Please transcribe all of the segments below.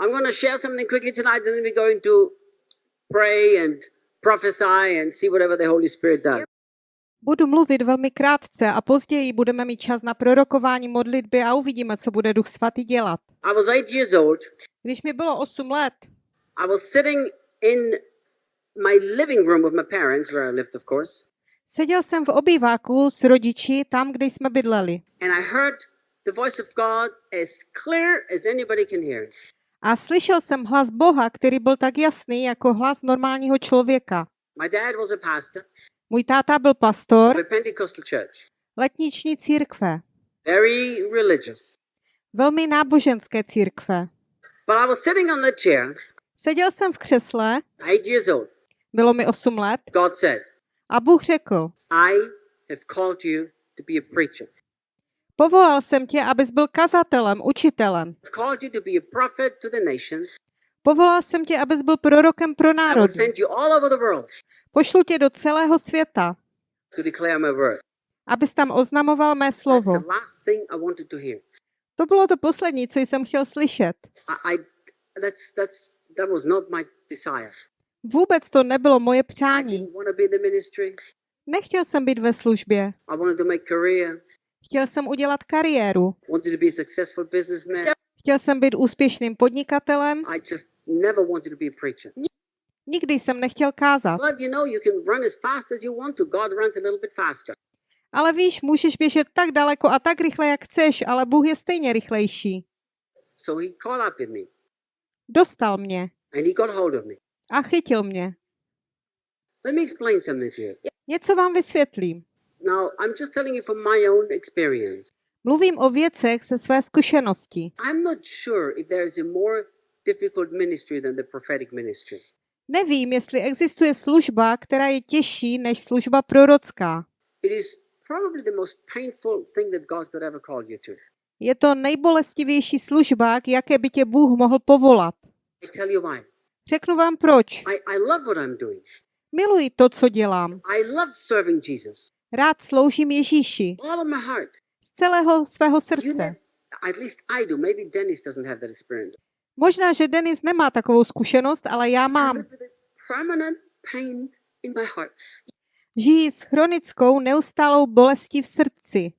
I'm going to share something quickly tonight, and then we're going to pray and prophesy and see whatever the Holy Spirit does. Budu mluvit velmi krátce a později budeme mít čas na prorokování modlitby a uvidíme, co bude Duch Svatý dělat. I was eight years old. Když mi bylo 8 let, I was sitting in my living room with my parents, where I lived, of course, seděl jsem v obýváku s rodiči tam, kde jsme bydleli. and I heard the voice of God as clear as anybody can hear. A slyšel jsem hlas Boha, který byl tak jasný jako hlas normálního člověka. My dad was a pastor Můj táta byl of pastor a Pentecostal church, letniční církve, very religious. velmi náboženské církve. But I was sitting on the chair, Seděl jsem v křesle, eight years old. bylo mi 8 let, God said, a Bůh řekl, I have called you to be a preacher. Povolal jsem tě, abys byl kazatelem, učitelem. Povolal jsem tě, abys byl prorokem pro národy. Pošlu tě do celého světa, abys tam oznamoval mé slovo. to bylo to poslední, co jsem chtěl slyšet. Vůbec to nebylo moje přání. Nechtěl jsem být ve službě. Chtěl jsem udělat kariéru. Chtěl jsem být úspěšným podnikatelem. Nikdy jsem nechtěl kázat. Ale víš, můžeš běžet tak daleko a tak rychle, jak chceš, ale Bůh je stejně rychlejší. So he caught up with me Dostal mě and he got hold of me. a chytil mě. Let me explain something to you. Něco vám vysvětlím. Now, I'm just telling you from my own experience. Mluvím o věcech ze své zkušenosti. I'm not sure if there is a more difficult ministry than the prophetic ministry. Nevím, jestli existuje služba, která je těžší než služba prorocká. It is probably the most painful thing that God could ever call you to. Je to nejbolestivější služba, k jaké by tě Bůh mohl povolat. I tell you why. Řeknu vám proč. I, I love what I'm doing. Miluji to, co dělám. I love serving Jesus. Rád sloužím Ježíši z celého svého srdce. Možná, že Denis nemá takovou zkušenost, ale já mám. Žijí s chronickou neustálou bolestí v srdci.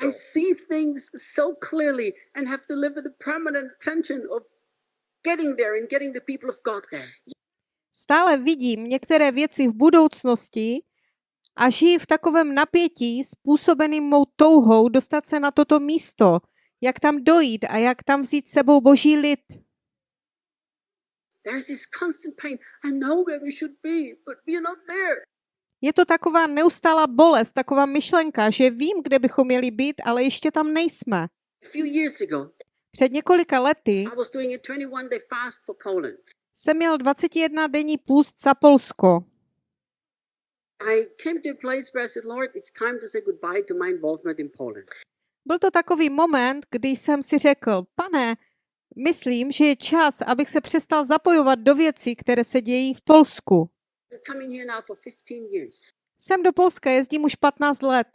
I see things so clearly and have to live with the permanent tension of getting there and getting the people of God there. Stále vidím některé věci v budoucnosti a žiji v takovém napětí způsobeným mou touhou dostat se na toto místo, jak tam dojít a jak tam vzít s sebou boží lid. Je to taková neustálá bolest, taková myšlenka, že vím, kde bychom měli být, ale ještě tam nejsme. Před několika lety I was doing a 21 day fast for Poland. jsem měl 21 denní půst za Polsko. I came to a place where I said, Lord, it's time to say goodbye to my involvement in Poland. Byl to takový moment, kdy jsem si řekl, pane, myslím, že je čas, abych se přestal zapojovat do věcí, které se dějí v Polsku. I'm coming here now for 15 years. Sem do Polska jezdím už 15 let.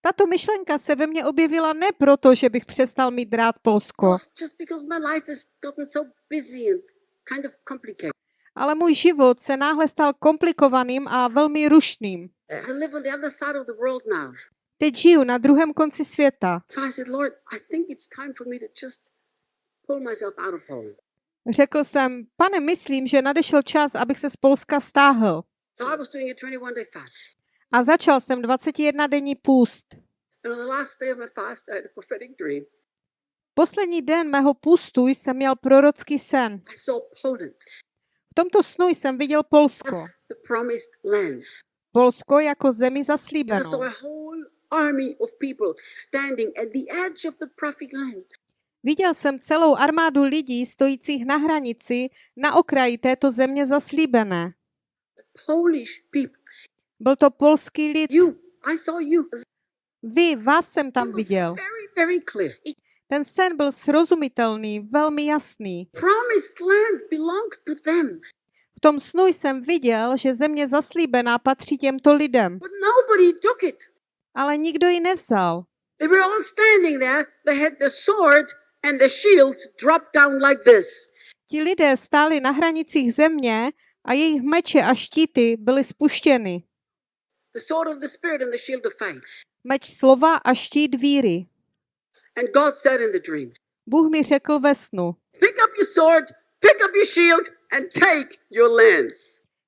Tato myšlenka se ve mně objevila ne proto, že bych přestal mít rád Polsko, ale můj život se náhle stal komplikovaným a velmi rušným. Teď žiju na druhém konci světa. Řekl jsem, pane, myslím, že nadešel čas, abych se z Polska stáhl. A 21 day fast. A začal jsem 21 denní půst. Poslední den mého půstu jsem měl prorocký sen. V tomto snu jsem viděl Polsko. Polsko jako zemi zaslíbenou. Viděl jsem celou armádu lidí stojících na hranici na okraji této země zaslíbené. Byl to polský lid. Vy, vás jsem tam viděl. Ten sen byl srozumitelný, velmi jasný. promised land belonged to them, V tom snu jsem viděl, že země zaslíbená patří těmto lidem, but nobody took it. ale nikdo ji nevzal. They were all standing there. They had the sword and the shields dropped down like this. Ti lidé stáli na hranicích země a jejich meče a štíty byly spuštěny. The sword of the Spirit and the shield of faith. Meč slova a štít víry. And God said in the dream, Bůh mi řekl ve snu, Pick up your sword, pick up your shield, and take your land.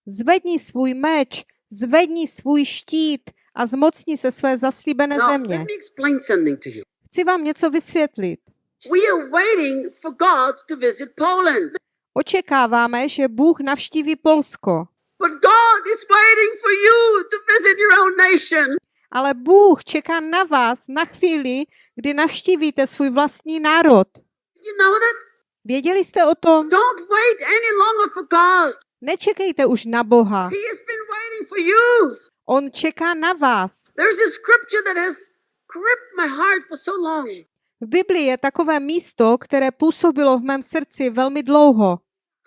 zvedni svůj meč, zvedni svůj štít a zmocni se své zaslíbené Now, země. let me explain something to you. Chci vám něco vysvětlit. We are waiting for God to visit Poland, Očekáváme, že Bůh navštíví Polsko, but God is waiting for you to visit your own nation. Ale Bůh čeká na vás na chvíli, kdy navštívíte svůj vlastní národ. Věděli jste o tom? Nečekejte už na Boha. On čeká na vás. V Biblii je takové místo, které působilo v mém srdci velmi dlouho.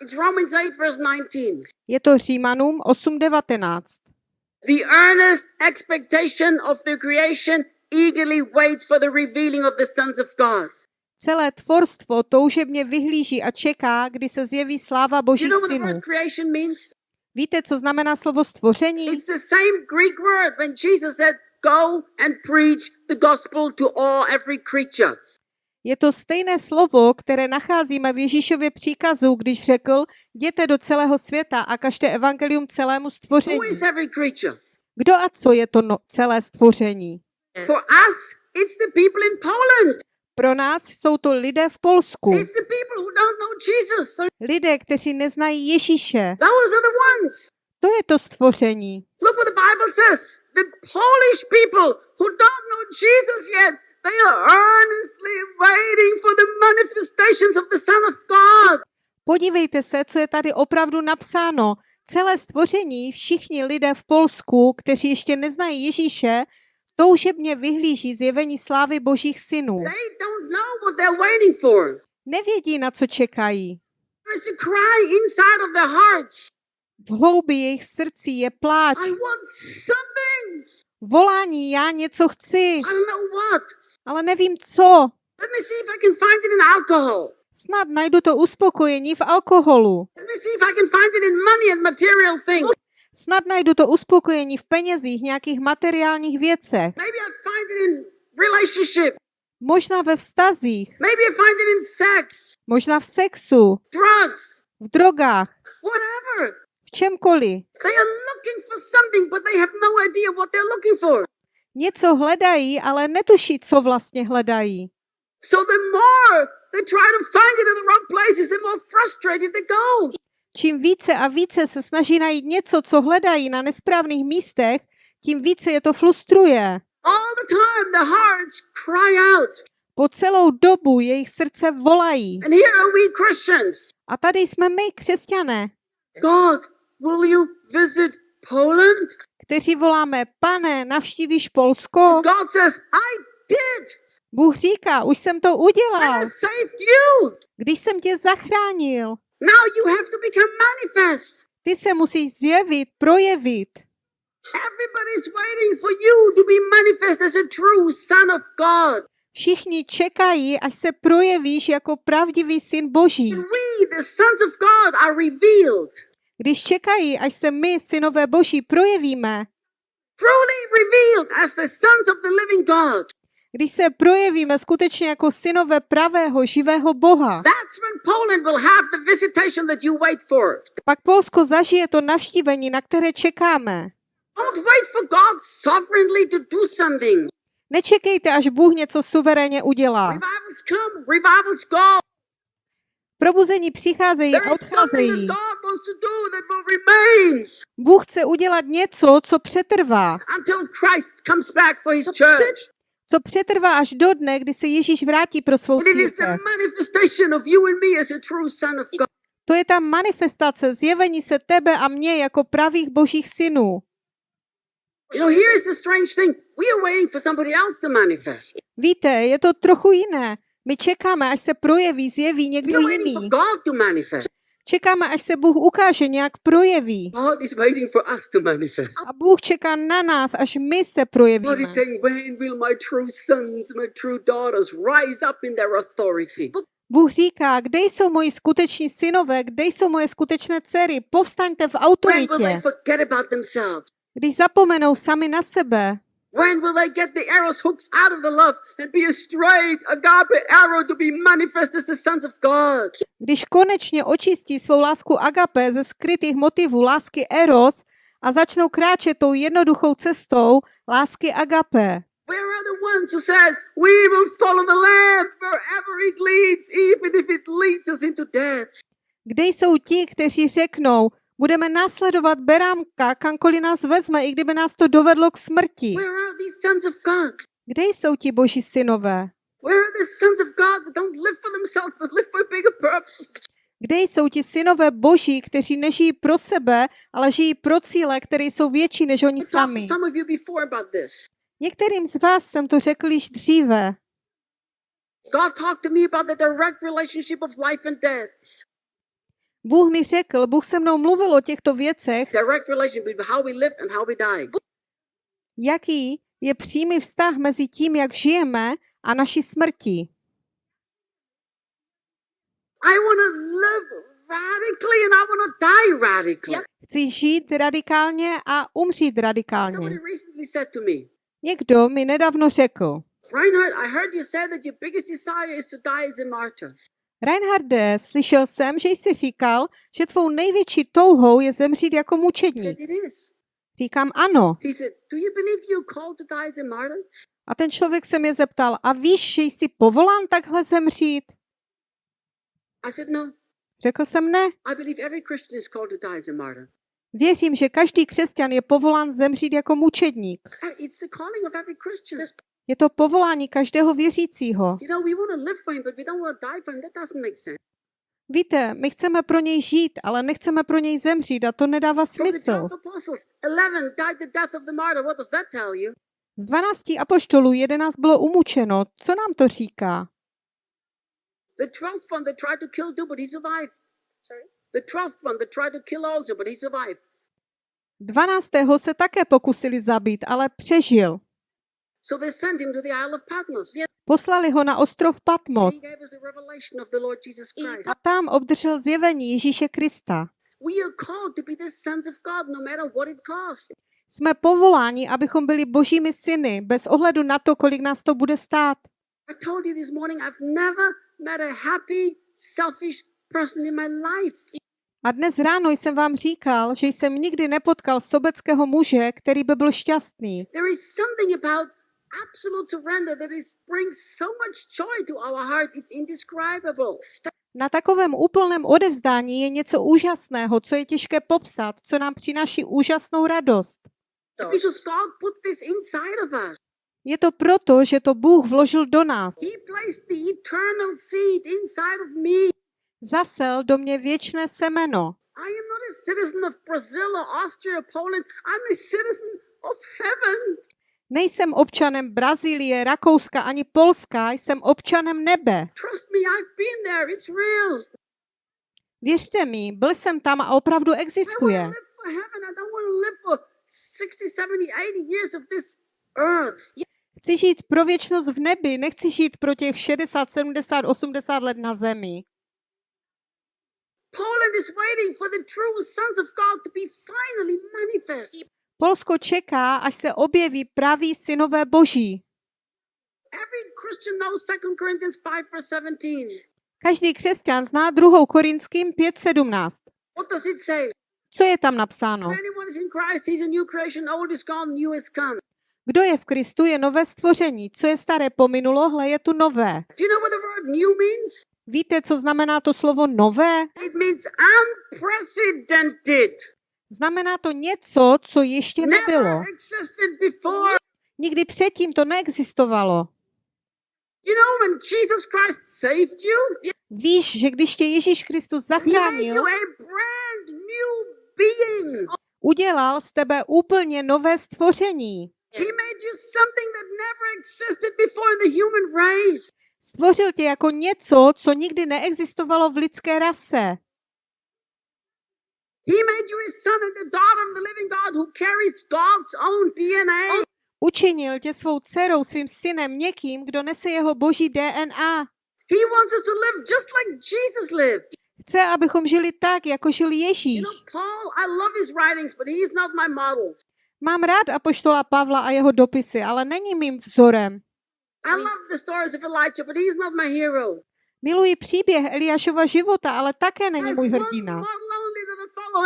It's Romans 8, verse 19. Je to Římanům 8.19. The earnest expectation of the creation eagerly waits for the revealing of the sons of God. Celé tvorstvo toužebně vyhlíží a čeká, kdy se zjeví sláva Do you know synů. word creation means? Víte, co znamená slovo stvoření? It's the same Greek word when Jesus said, Go and preach the gospel to all, every creature. Je to stejné slovo, které nacházíme v Ježíšově příkazu, když řekl, jděte do celého světa a kažte evangelium celému stvoření. Kdo a co je to no, celé stvoření? For us, it's the people in Poland. Pro nás jsou to lidé v Polsku. It's the people who don't know Jesus. Lidé, kteří neznají Ježíše. Those are the ones. To je to stvoření. Look what the Bible says. The Polish people who don't know Jesus yet, they are earnestly waiting for the manifestations of the Son of God. Podívejte se, co je tady opravdu napsáno. Celé stvoření, všichni lidé v Polsku, kteří ještě neznají Ježíše, toužebně vyhlíží zjevení slávy božích synů. They don't know what they're waiting for. Nevědí, na co čekají. There's a cry inside of their hearts. V hloubi jejich srdcí je pláč. I want something. Volání, já něco chci, Ale nevím co. Let me see if I can find it in alcohol. Snad najdu to uspokojení v alkoholu. Let me see if I can find it in money and material things. Snad najdu to uspokojení v penězích, nějakých materiálních věcech. Maybe I find it in relationship. Možná ve vztazích, Maybe I find it in sex, možná v sexu, drugs, v drogách, whatever. v čemkoliv. They are looking for something, but they have no idea what they're looking for. Něco hledají, ale netuší, co vlastně hledají. So the more they try to find it in the wrong places, the more frustrated they go. Čím více a více se snaží najít něco, co hledají na nesprávných místech, tím více je to frustruje. All the time, the hearts cry out. Po celou dobu jejich srdce volají. And here are we Christians. A tady jsme my, křesťané, God, will you visit Poland? Kteří voláme, pane, navštívíš Polsko? God says, I did. Bůh říká, už jsem to I udělal, have saved you. když jsem tě zachránil. Now you have to become manifest. Ty se musíš zjevit, projevit. Everybody's waiting for you to be manifest as a true son of God. Všichni čekají, až se projevíš jako pravdivý syn Boží. And we, the sons of God, are revealed. Když čekají, až se my, synové Boží, projevíme, Truly revealed as the sons of the living God. když se projevíme skutečně jako synové pravého, živého Boha, pak Polsko zažije to navštívení, na které čekáme. Don't wait for God sovereignly to do something. Nečekejte, až Bůh něco suverénně udělá. Probuzení přicházejí a odcházejí. Bůh chce udělat něco, co přetrvá. Co přetrvá až do dne, kdy se Ježíš vrátí pro svou církev. To je ta manifestace zjevení se tebe a mě jako pravých božích synů. Víte, je to trochu jiné. My čekáme, až se projeví, zjeví někdo waiting for jiný. God to manifest. Čekáme, až se Bůh ukáže, nějak projeví. God is waiting for us to manifest. A Bůh čeká na nás, až my se God projevíme. is saying, when will my true sons, my true daughters rise up in their authority? Bůh říká, kde jsou moji skuteční synové, kde jsou moje skutečné dcery, povstaňte v When will they autoritě. forget about themselves? Když zapomenou sami na sebe, When will they get the arrows hooks out of the love and be a straight agape arrow to be manifest as the sons of God? když konečně očistí svou lásku agape ze skrytých motivů lásky eros a začnou kráčet tou jednoduchou cestou lásky agape. Where are the ones who said, We will follow the Lamb wherever it leads, even if it leads us into death? Kde jsou ti, kteří řeknou, budeme následovat berámka, kamkoliv nás vezme, i kdyby nás to dovedlo k smrti? Kde jsou ti boží synové? Kde jsou ti synové boží, kteří nežijí pro sebe, ale žijí pro cíle, které jsou větší než oni sami? Některým z vás jsem to řekl již dříve. God talked to me about the direct relationship of life and death. Bůh mi řekl, Bůh se mnou mluvil o těchto věcech, Direct relationship between how we live and how we die. jaký je přímý vztah mezi tím, jak žijeme a naší smrti. I want to live radically and I want to die radically. Chci žít radikálně a umřít radikálně. Somebody recently said to me, Někdo mi nedávno řekl, Reinhard, I heard you say that your biggest desire is to die as a martyr. Reinharde, slyšel jsem, že jsi říkal, že tvou největší touhou je zemřít jako mučedník. Říkám ano. A ten člověk se mě zeptal, a víš, že jsi povolán takhle zemřít? No. Řekl jsem ne. Věřím, že každý křesťan je povolán zemřít jako mučedník. Je to povolání každého věřícího. Víte, my chceme pro něj žít, ale nechceme pro něj zemřít a to nedává smysl. 12 apostles, 11 died the death of the martyr. What does that tell you? Z 12 apoštolů 11 bylo umučeno. Co nám to říká? The 12th one that tried to kill too, but he survived. Sorry? The 12th one that tried to kill also, but he survived. 12. se také pokusili zabít, ale přežil. Poslali ho na ostrov Patmos a tam obdržel zjevení Ježíše Krista. No. Jsme povoláni, abychom byli božími syny, bez ohledu na to, kolik nás to bude stát. A dnes ráno jsem vám říkal, že jsem nikdy nepotkal sobeckého muže, který by byl šťastný. There is something about absolute surrender that is brings so much joy to our heart. It's indescribable. Na takovém úplném odevzdání je něco úžasného, co je těžké popsat, co nám přináší úžasnou radost. It's because God put this inside of us. Je to proto, že to Bůh vložil do nás. He placed the eternal seed inside of me. Zasel do mě věčné semeno. I Nejsem občanem Brazílie, Rakouska ani Polska, jsem občanem nebe. Trust me, I've been there. It's real. Věřte mi, byl jsem tam a opravdu existuje. live for heaven. I don't want to live for 60, 70, 80 years of this earth. Chci žít pro věčnost v nebi, nechci žít pro těch 60, 70, 80 let na zemi. Poland is waiting for the true sons of God to be finally manifest. Polsko čeká, až se objeví praví synové boží. Every Christian knows 2 Corinthians 5 verse 17. Každý křesťan zná 2. Korinským 5.17. What does it say? Co je tam napsáno? Kdo je v Kristu, je nové stvoření. Co je staré pominulo, hle je tu nové. Víte, co znamená to slovo nové? Znamená to něco, co ještě nebylo. Nikdy předtím to neexistovalo. Víš, že když tě Ježíš Kristus zachránil, udělal z tebe úplně nové stvoření. Stvořil tě jako něco, co nikdy neexistovalo v lidské rase. DNA. Učinil tě svou dcerou, svým synem, někým, kdo nese jeho boží DNA. He wants us to live just like Jesus lived. Chce, abychom žili tak, jako žil You Ježíš. know, Paul, I love his writings, but he's not my model. Mám rád apoštola Pavla a jeho dopisy, ale není mým vzorem. I love the stories of Elijah, but he's not my hero. Miluji příběh Eliášova života, ale také není můj hrdina.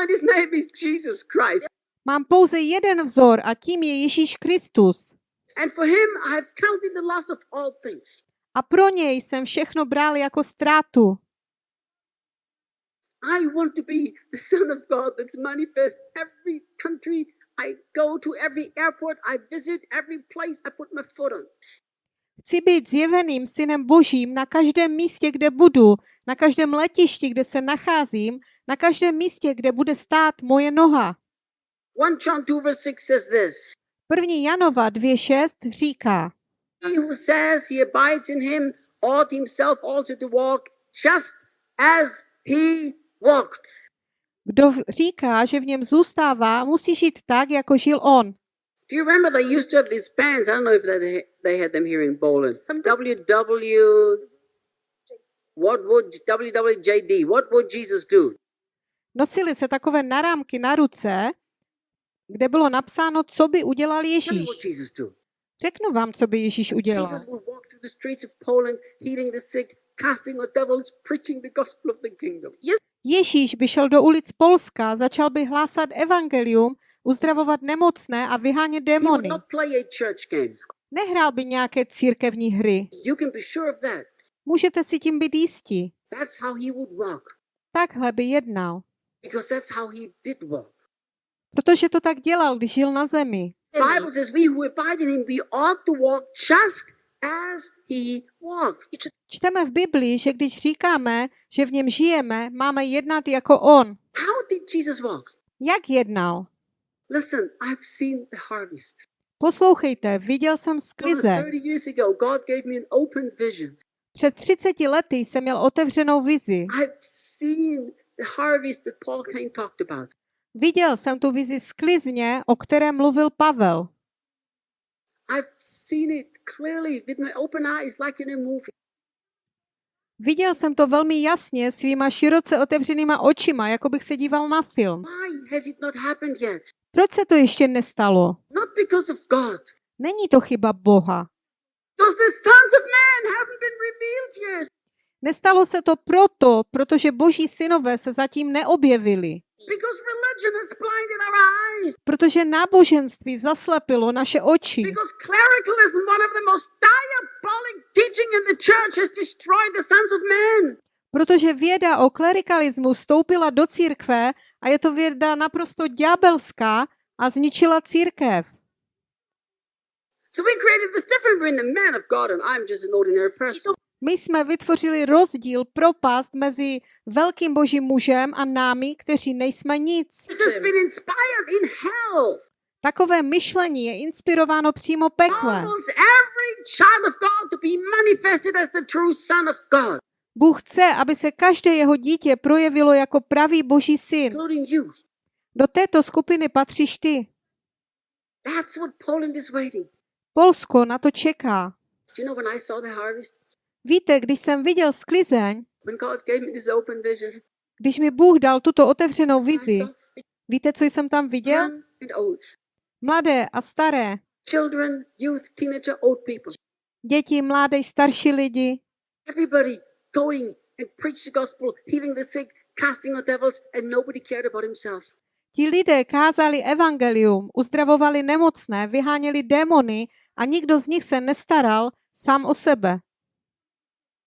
And his name is Jesus Christ. Mám pouze jeden vzor a tím je Ježíš Kristus. And for him, I've counted the loss of all things. A pro něj jsem všechno bral jako ztrátu. I want to be the Son of God that's manifest every country I go to, every airport I visit, every place I put my foot on. Chci být zjeveným synem božím na každém místě, kde budu, na každém letišti, kde se nacházím, na každém místě, kde bude stát moje noha. 1 John 2 verse 6 says this. 1. Janova 2.6 říká, He who says he abides in him ought himself also to walk just as he walked. kdo říká, že v něm zůstává, musí žít tak, jako žil on. Do you remember they used to have these bands? I don't know if they had them here in Poland. WW. What would WWJD? What would Jesus do? Nosili se takové narámky na ruce, kde bylo napsáno, co by udělal Ježíš. Řeknu vám, co by Ježíš udělal. Jesus would walk through the streets of Poland, healing the sick, casting out devils, preaching the gospel of the kingdom. Yes, Ježíš by šel do ulic Polska, začal by hlásat evangelium, uzdravovat nemocné a vyhánět démony. Nehrál by nějaké církevní hry. You can be sure of that. Můžete si tím být jistí. That's how he would walk, Takhle by jednal. because that's how he did walk. Protože to tak dělal, když žil na zemi. The Bible says, "We who abide in him, we ought to walk just as he walked." Čteme v Biblii, že když říkáme, že v něm žijeme, máme jednat jako on. How did Jesus walk? Jak jednal? Listen, I've seen the harvest. Poslouchejte, viděl jsem More sklize. than 30 years ago, God gave me an open vision. Před 30 lety jsem měl otevřenou vizi. Viděl jsem tu vizi sklizně, o které mluvil Pavel. Viděl jsem to velmi jasně svýma široce otevřenýma očima, jako bych se díval na film. Proč se to ještě nestalo? Not because of God. Není to chyba Boha. The sons of man haven't been revealed yet. Nestalo se to proto, protože boží synové se zatím neobjevili. Protože náboženství zaslepilo naše oči. Protože věda o klerikalismu vstoupila do církve a je to věda naprosto ďábelská a zničila církev. So we created this difference between the man of God and I'm just an ordinary person. My jsme vytvořili rozdíl, propast mezi velkým božím mužem a námi, kteří nejsme nic. Takové myšlení je inspirováno přímo peklem. Bůh chce, aby se každé jeho dítě projevilo jako pravý boží syn. Do této skupiny patříš ty. That's what Poland is waiting. Polsko na to čeká. Do you know when I saw the harvest? Víte, když jsem viděl sklizeň, When God gave me this open vision, když mi Bůh dal tuto otevřenou vizi, víte, co jsem tam viděl? Mladé a staré, children, youth, teenager, old people, děti, mládež, starší lidi, everybody going and preach the gospel, healing the sick, casting out devils, and nobody cared about himself. Ti lidé kázali evangelium, uzdravovali nemocné, vyháněli démony a nikdo z nich se nestaral sám o sebe.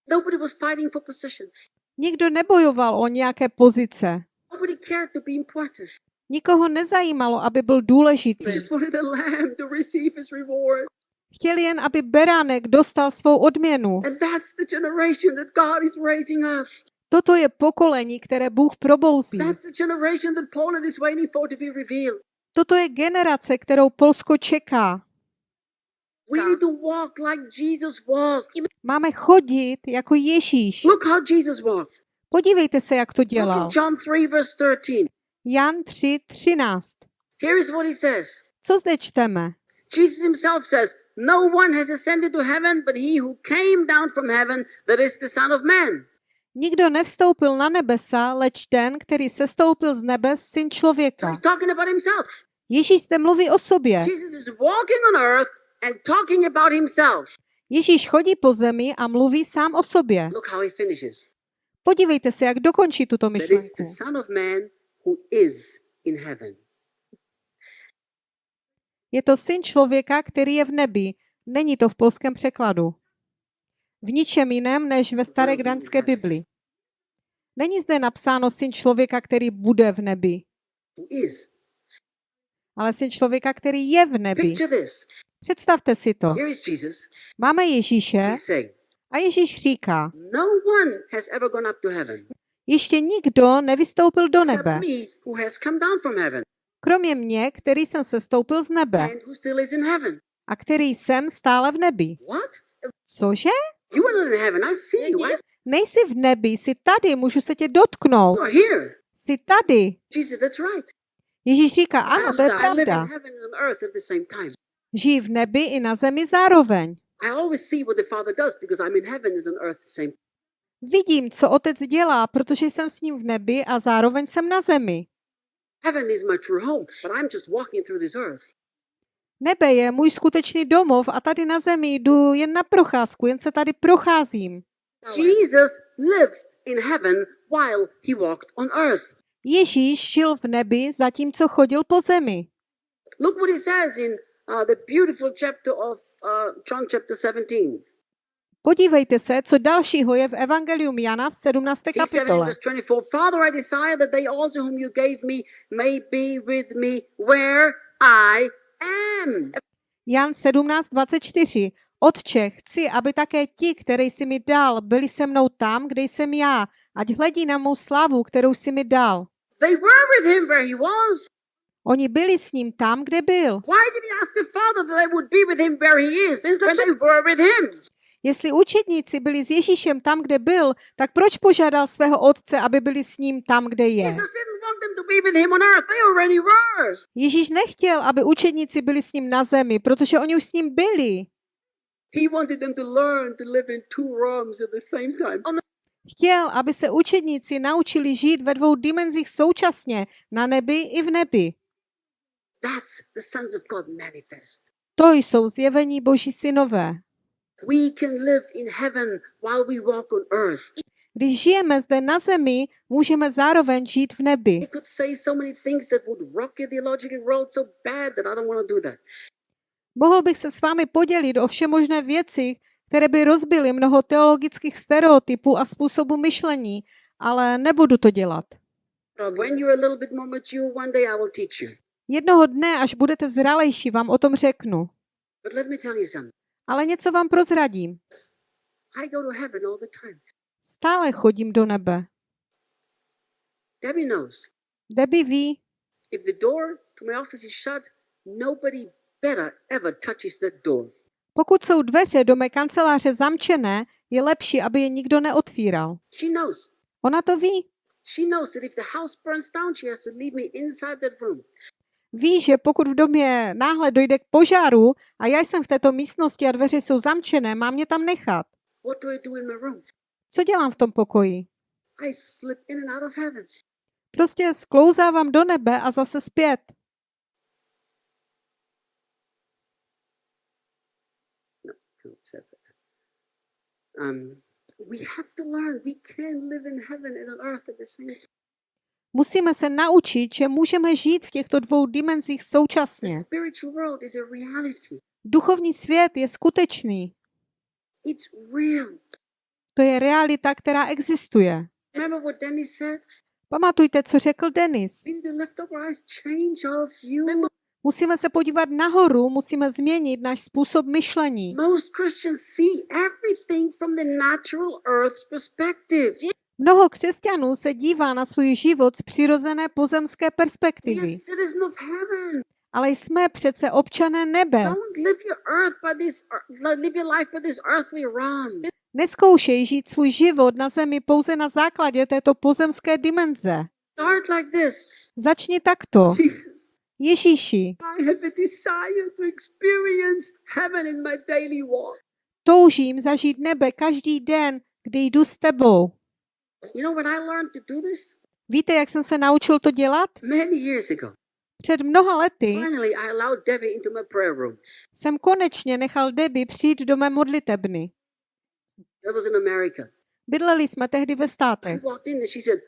Nobody was fighting for position. Nikdo nebojoval o nějaké pozice. Nobody cared to be important. Nikoho nezajímalo, aby byl důležitý. Chtěli jen, aby beránek dostal svou odměnu. And that's the generation that God is raising up. Toto je pokolení, které Bůh probouzí. That's the generation that Poland is waiting for to be revealed. Toto je generace, kterou Polsko čeká. We need to walk like Jesus walked. Máme chodit jako Ježíš. Look how Jesus walked. Podívejte se, jak to dělal. John 3, verse 13. Jan 3, 13. Here is what he says. Co zde čteme? Jesus himself says, No one has ascended to heaven but he who came down from heaven, that is the Son of Man. Nikdo nevstoupil na nebesa, leč ten, který sestoupil z nebes, syn So člověka. he's talking about himself. Ježíš zde mluví o sobě. Jesus is walking on earth and talking about himself. Ježíš chodí po zemi a mluví sám o sobě. Look how he finishes. Podívejte se, jak dokončí tuto That is myšlenku. the Son of Man who is in heaven. Je to syn člověka, který je v nebi. Není to v polském překladu. V ničem jiném než ve staré gdaňské Bibli. Není zde napsáno syn člověka, který bude v nebi, ale syn člověka, který je v nebi. Představte si to. Máme Ježíše a Ježíš říká, No ještě nikdo nevystoupil do nebe, kromě mě, který jsem sestoupil z nebe and who still is in heaven. a který jsem stále v nebi. What? Cože? You are not in heaven. I see you. I Nejsi v nebi, jsi tady, můžu se tě dotknout. you are here. Jsi tady. Jesus, that's right. Ježíš říká, ano, to je pravda. Žijí v nebi i na zemi zároveň. Vidím, co otec dělá, protože jsem s ním v nebi a zároveň jsem na zemi. Heaven is my true home, but I'm just walking through this earth. Nebe je můj skutečný domov a tady na zemi jdu jen na procházku, jen se tady procházím. Jesus lived in heaven while he walked on earth. Ježíš žil v nebi, zatímco chodil po zemi. Look what he says in uh, the beautiful chapter of uh, John chapter 17. Podívejte se, co dalšího je v Evangelium Jana v 17. He said in kapitole. verse 24, Father, I desire that they also whom you gave me may be with me where I am. Jan 17.24. Otče, chci, aby také ti, které jsi mi dal, byli se mnou tam, kde jsem já, ať hledí na mou slavu, kterou jsi mi dal. They were with him where he was. Oni byli s ním tam, kde byl. Why did he ask the Father that they would be with him where he is when they were with him? Jestli učedníci byli s Ježíšem tam, kde byl, tak proč požádal svého otce, aby byli s ním tam, kde je? Ježíš nechtěl, aby učedníci byli s ním na zemi, protože oni už s ním byli. Chtěl, aby se učedníci naučili žít ve dvou dimenzích současně, na nebi i v nebi. That's the sons of God manifest. To jsou zjevení Boží synové. We can live in heaven while we walk on earth. Když žijeme zde na zemi, můžeme zároveň žít v nebi. We could say so many things that would rock your theological world so bad that I don't want to do that. Mohl bych se s vámi podělit o všemožné věci, které by rozbily mnoho teologických stereotypů a způsobu myšlení, ale nebudu to dělat. But when you're a little bit more mature, one day I will teach you. Jednoho dne, až budete zralejší, vám o tom řeknu. Ale něco vám prozradím. I go to heaven all the time. Stále chodím do nebe. Debbie knows. Debbie ví, If the door to my office is shut, nobody better ever touches that door. pokud jsou dveře do mé kanceláře zamčené, je lepší, aby je nikdo neotvíral. She knows. Ona to ví. She knows that if the house burns down, she has to leave me inside that room. Ví, že pokud v domě náhle dojde k požáru a já jsem v této místnosti a dveře jsou zamčené, mám mě tam nechat. Co dělám v tom pokoji? Prostě sklouzávám do nebe a zase zpět. Musíme se naučit, že můžeme žít v těchto dvou dimenzích současně. Duchovní svět je skutečný. To je realita, která existuje. Pamatujte, co řekl Denis. Musíme se podívat nahoru, musíme změnit náš způsob myšlení. Mnoho křesťanů se dívá na svůj život z přirozené pozemské perspektivy, ale jsme přece občané nebe. Neskoušej žít svůj život na zemi pouze na základě této pozemské dimenze. Začni takto. Ježíši, toužím zažít nebe každý den, kdy jdu s tebou. Víte, jak jsem se naučil to dělat? Many years ago. Před mnoha lety Finally, I allowed Debbie into my prayer room. jsem konečně nechal Debbie přijít do mé modlitebny. That was in America. Bydleli jsme tehdy ve státech. walked in and she said,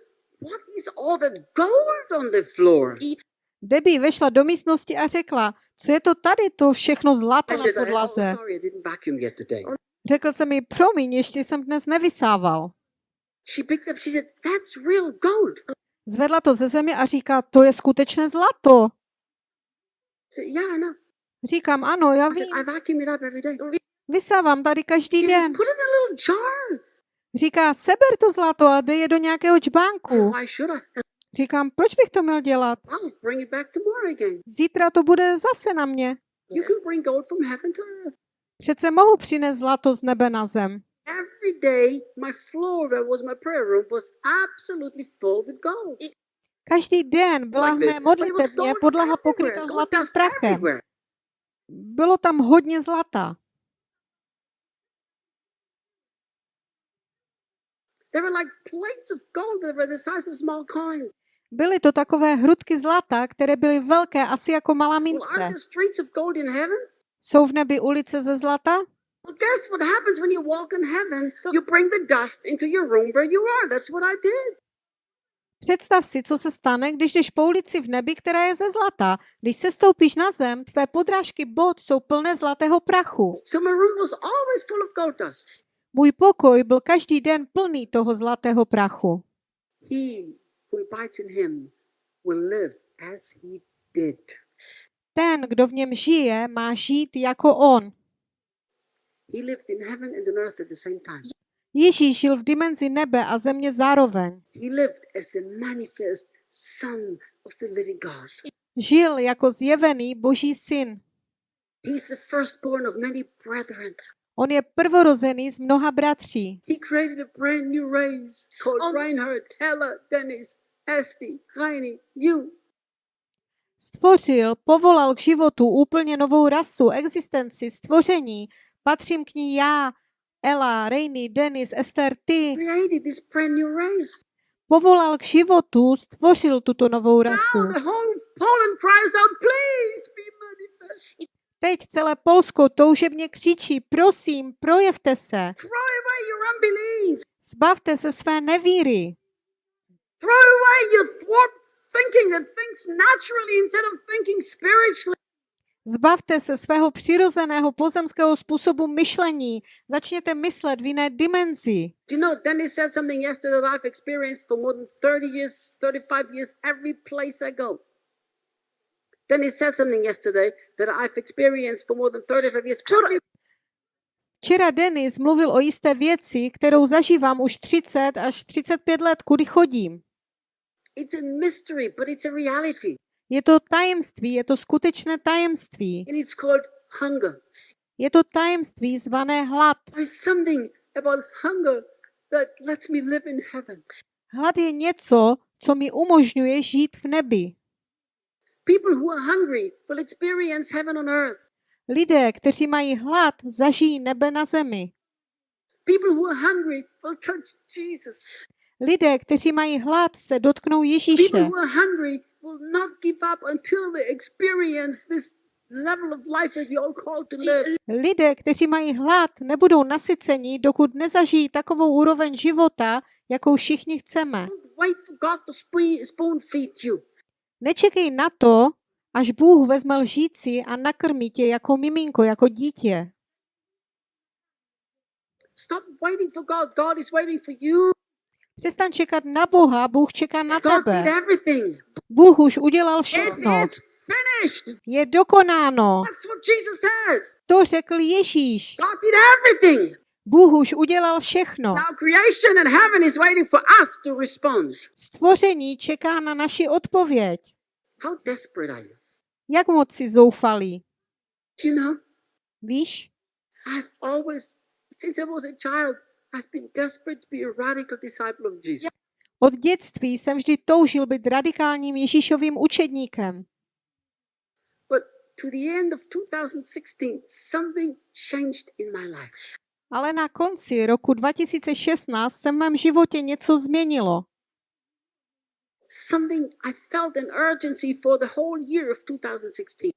What is all that gold on the floor? Debbie vešla do místnosti a řekla, co je to tady, to všechno zlato na said, "I- oh, podlaze. Řekl jsem mi, promiň, ještě jsem dnes nevysával. She picked up, she said, That's real gold. Zvedla to ze země a říká, to je skutečné zlato. Said, Yeah, I know. Říkám, ano, já vím, I vacuum it up every day. vysávám tady každý den. Put it in a little jar. Říká, seber to zlato a dej je do nějakého čbánku. Říkám, proč bych to měl dělat? Zítra to bude zase na mě. Přece mohu přinést zlato z nebe na zem. Every day, my floor, where was my prayer room, was absolutely full with gold. Každý den byla v Like mé gold podlaha pokryta zlatým prachem. everywhere. Bylo tam hodně zlata. They were like plates of gold that were the size of small coins. Byly to takové hrudky zlata, které byly velké asi jako malá mince. aren't the streets of gold in heaven? Jsou v nebi ulice ze zlata? Well, guess what happens when you walk in heaven? You bring the dust into your room where you are. That's what I did. Představ si, co se stane, když jdeš po ulici v nebi, která je ze zlata. Když se stoupíš na zem, tvé podrážky bod jsou plné zlatého prachu. So my room was always full of gold dust. Můj pokoj byl každý den plný toho zlatého prachu. He who abides in him will live as he did. Ten, kdo v něm žije, má žít jako on. He lived in heaven and on earth at the same time. Ježíš žil v dimenzi nebe a země zároveň. He lived as the manifest Son of the living God. Žil jako zjevený boží syn. He's the firstborn of many brethren. On je prvorozený z mnoha bratří. He created a brand new race called On- Reinhard, Hella, Dennis, Esti, Heini, you. Stvořil, povolal k životu úplně novou rasu, existenci, stvoření. Patřím k ní já, Ela, Reiny, Denis, Esther, ty. Created this brand new race. Povolal k životu, stvořil tuto novou rasu. Now the whole of Poland cries out, please be manifest. Teď celé Polsko toužebně křičí, prosím, projevte se. Throw away your unbelief. Zbavte se své nevíry. Throw away your warped thinking that thinks naturally instead of thinking spiritually. Zbavte se svého přirozeného pozemského způsobu myšlení. Začněte myslet v jiné dimenzi. Do you know, Dennis said something yesterday that I've experienced for more than 30 years, 35 years, every place I go. Dennis said something yesterday that I've experienced for more than 35 years. Every Včera Denis mluvil o jisté věci, kterou zažívám už 30 až 35 let, kudy chodím. It's a mystery, but it's a reality. Je to tajemství, je to skutečné tajemství. And it's called hunger. Je to tajemství zvané hlad. There's something about hunger that lets me live in heaven. Hlad je něco, co mi umožňuje žít v nebi. People who are hungry will experience heaven on earth. Lidé, kteří mají hlad, zažijí nebe na zemi. People who are hungry will touch Jesus. Lidé, kteří mají hlad, se dotknou People Ježíše. who are hungry will not give up until they experience this level of life that all called to live. Lidé, kteří mají hlad, nebudou nasyceni, dokud nezažijí takovou úroveň života, jakou všichni chceme. Don't wait for God to sp- spoon feed you. Nečekej na to, až Bůh vezme lžíci a nakrmí tě jako miminko, jako dítě. Přestaň čekat na Boha, Bůh čeká na tebe. Bůh už udělal všechno. Je dokonáno. To řekl Ježíš. Bůh už udělal všechno. Stvoření čeká na naši odpověď. Jak moc si zoufalý? Víš, I've always, since I was a child, Od dětství jsem vždy toužil být radikálním Ježíšovým učedníkem. But to the end of 2016, something changed in my life. Ale na konci roku 2016 se v mém životě něco změnilo. Something I felt an urgency for the whole year of 2016.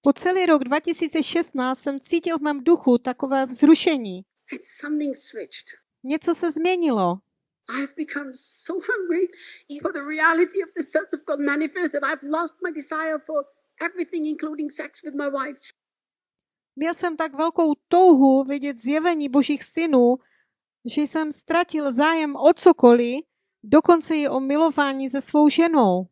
Po celý rok 2016 jsem cítil v mém duchu takové vzrušení. Something switched. Něco se změnilo. I've become so hungry for the reality of the sons of God manifest that I've lost my desire for everything, including sex with my wife. Měl jsem tak velkou touhu vidět zjevení božích synů, že jsem ztratil zájem o cokoliv, dokonce i o milování se svou ženou.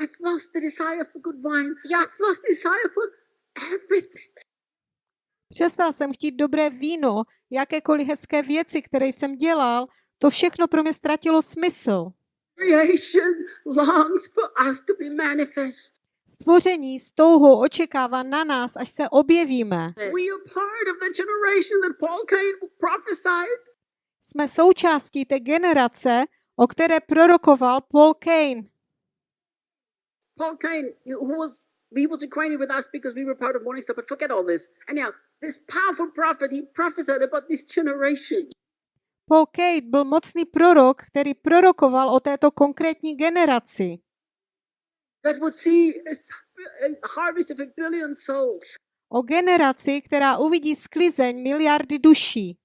I've lost the desire for good wine. Yeah, I've lost desire for everything. Přestal jsem chtít dobré víno, jakékoliv hezké věci, které jsem dělal, to všechno pro mě ztratilo smysl. Stvoření s touhou očekává na nás, až se objevíme. Jsme součástí té generace, o které prorokoval Paul Kane. Paul Cain, who was he was acquainted with us because we were part of Morning Star, but forget all this. Anyhow, this powerful prophet, he prophesied about this generation. Paul Kate byl mocný prorok, který prorokoval o této konkrétní generaci, that would see a, harvest of a billion souls. o generaci, která uvidí sklizeň miliardy duší,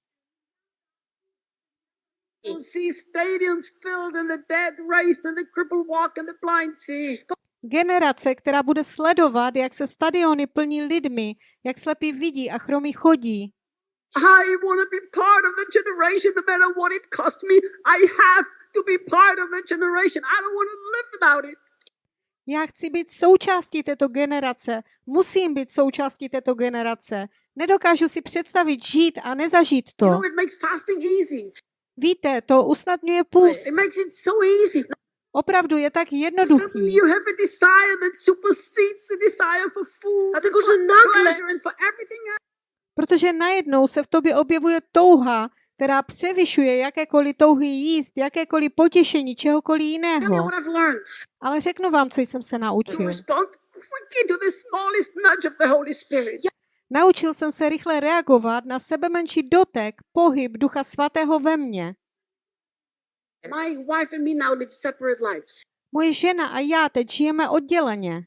We'll see stadiums filled and the dead raised and the crippled walk and the blind see. Generace, která bude sledovat, jak se stadiony plní lidmi, jak slepí vidí a chromí chodí. I want to be part of the generation no matter what it costs me. I have to be part of the generation. I don't want to live without it. Já chci být součástí této generace, musím být součástí této generace. Nedokážu si představit žít a nezažít to. You know, it makes fasting easy. Víte, to usnadňuje půst. It makes it so easy. Opravdu je tak jednoduchý. you have a desire that supersedes the desire for food, A tylko, for że nagle- pleasure, and for everything else. Protože najednou se v tobě objevuje touha, která převyšuje jakékoliv touhy jíst, jakékoliv potěšení, čehokoliv jiného. Ale řeknu vám, co jsem se naučil. Naučil jsem se rychle reagovat na sebe menší dotek, pohyb Ducha Svatého ve mně. My wife and me now live separate lives. Moje žena a já teď žijeme odděleně.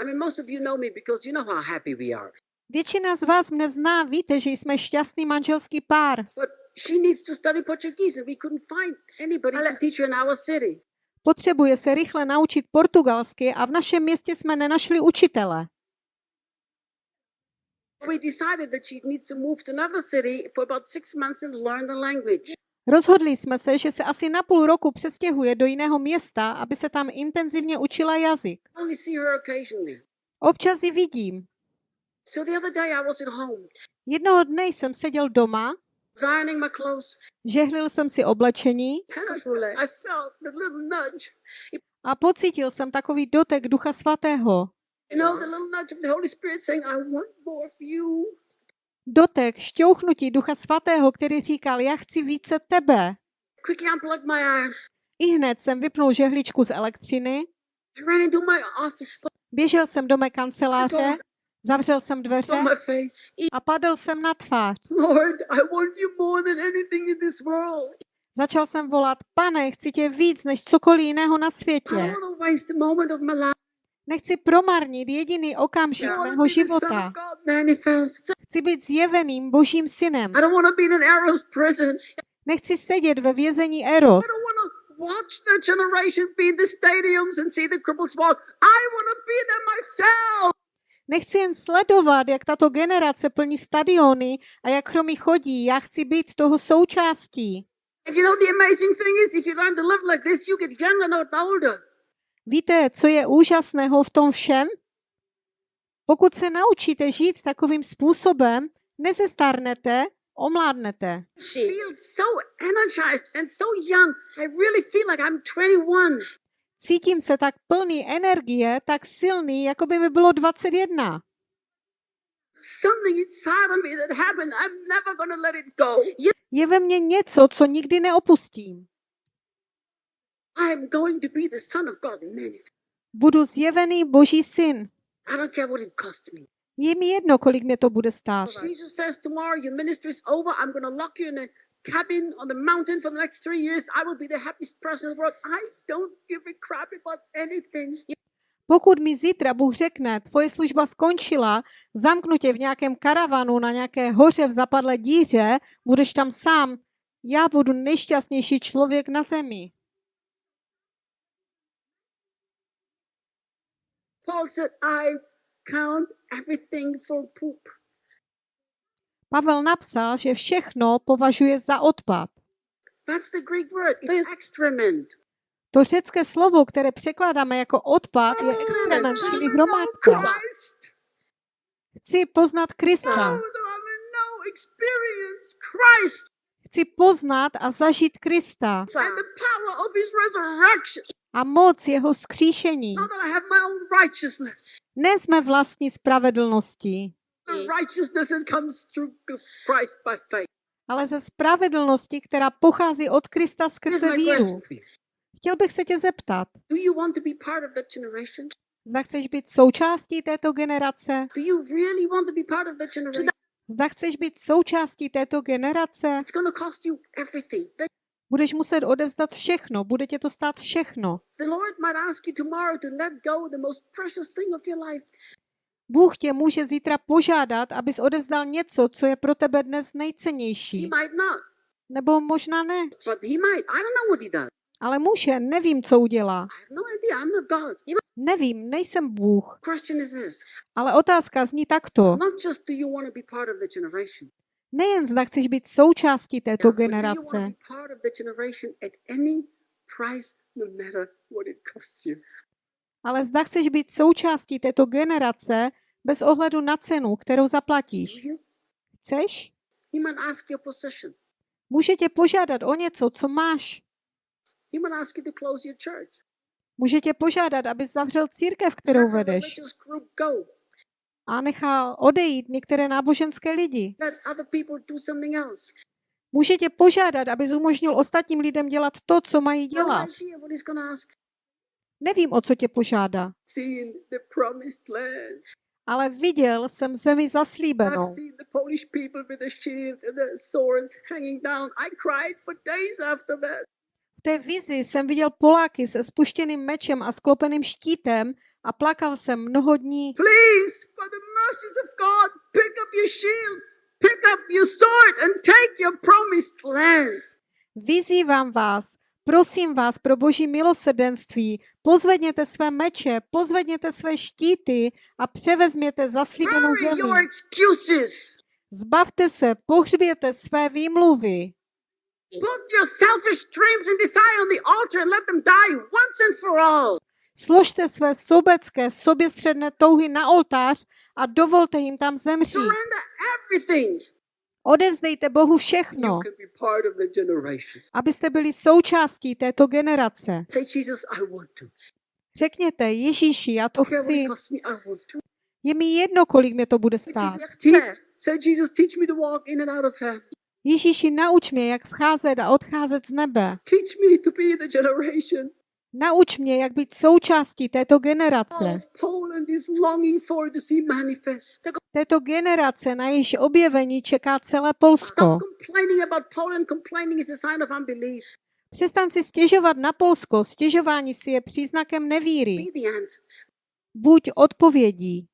I mean, most of you know me because you know how happy we are. Většina z vás mne zná, víte, že jsme šťastný manželský pár. But she needs to study Portuguese, and we couldn't find anybody to teach her in our city. Potřebuje se rychle naučit portugalsky a v našem městě jsme nenašli učitele. We decided that she needs to move to another city for about six months and learn the language. Rozhodli jsme se, že se asi na půl roku přestěhuje do jiného města, aby se tam intenzivně učila jazyk. Občas ji vidím. Jednoho dne jsem seděl doma, žehlil jsem si oblečení nudge. a pocítil jsem takový dotek Ducha Svatého. You know, the little nudge of the Holy Spirit saying, I want more of you. Dotek, šťouchnutí Ducha Svatého, který říkal, já chci více tebe. My iron. I hned jsem vypnul žehličku z elektřiny, I ran into my office, běžel jsem do mé kanceláře, zavřel jsem dveře a padl jsem na tvář. Lord, I want you more than anything in this world. Začal jsem volat, pane, chci tě víc než cokoliv jiného na světě. Nechci promarnit jediný okamžik mého života. Chci být zjeveným božím synem. Nechci sedět ve vězení Eros. I don't want to watch the generation be in the stadiums and see the cripples walk. I want to be there myself. Nechci jen sledovat, jak tato generace plní stadiony a jak chromy chodí. Já chci být toho součástí. And you know, the amazing thing is, if you learn to live like this, you get younger, not older. Víte, co je úžasného v tom všem? Pokud se naučíte žít takovým způsobem, nezestárnete, omládnete. feel so energized and so young. I really feel like I'm 21. Cítím se tak plný energie, tak silný, jako by mi bylo 21. something inside of me that happened. I'm never going to let it go. Je ve mně něco, co nikdy neopustím. I'm going to be the Son of God manifest. Budu zjevený Boží syn. I don't care what it costs me. Je mi jedno, kolik mě to bude stát. Jesus says tomorrow your ministry is over. I'm going to lock you in a cabin on the mountain for the next three years. I will be the happiest person in the world. I don't give a crap about anything. Pokud mi zítra Bůh řekne, tvoje služba skončila, zamknu tě v nějakém karavanu na nějaké hoře v zapadlé díře, budeš tam sám, já budu nejšťastnější člověk na zemi. Paul said, I count everything for poop. Pavel napsal, že všechno považuje za odpad. That's the Greek word. It's excrement. To řecké slovo, které překládáme jako odpad, je excrement, čili hromádka. Chci poznat Krista. know, experience Christ Chci poznat a zažít Krista a moc jeho skříšení. Ne jsme vlastní faith. ale ze spravedlnosti, která pochází od Krista skrze víru. Chtěl bych se tě zeptat, zda chceš být součástí této generace? Zda chceš být součástí této generace? Budeš muset odevzdat všechno, bude tě to stát všechno. Bůh tě může zítra požádat, abys odevzdal něco, co je pro tebe dnes nejcennější. Nebo možná ne. Ale může, nevím, co udělá. No. Nevím, nejsem Bůh. Ale otázka zní takto. Nejen zda chceš být součástí této generace, no ale zda chceš být součástí této generace bez ohledu na cenu, kterou zaplatíš. Chceš? Může tě požádat o něco, co máš. Může tě požádat, abys zavřel církev, kterou vedeš. A nechal odejít některé náboženské lidi. Může tě požádat, abys umožnil ostatním lidem dělat to, co mají No dělat. Nevím, o co tě požádá, ale viděl jsem zemi zaslíbenou. V té vizi jsem viděl Poláky se spuštěným mečem a sklopeným štítem a plakal jsem mnoho dní. Please, for the mercies of God, pick up your shield, pick up your sword, and take your promised land. Vyzývám vás, prosím vás pro boží milosrdenství, pozvedněte své meče, pozvedněte své štíty a převezměte zaslíbenou zemi. Zbavte se, pohřběte své výmluvy. Složte své sobecké, soběstředné touhy na oltář a dovolte jim tam zemřít. Odevzdejte Bohu všechno, abyste byli součástí této generace. Say, Jesus, I want to. Řekněte, Ježíši, já to chci. it costs me, I want to. Je mi jedno, kolik mě to bude Say, stát. Ježíši, nauč mě, jak vcházet a odcházet z nebe. Teach me to be the generation Nauč mě, jak být součástí této generace. Této generace, na jejíž objevení čeká celé Polsko. Přestan si stěžovat na Polsko. Stěžování si je příznakem nevíry. Buď odpovědí.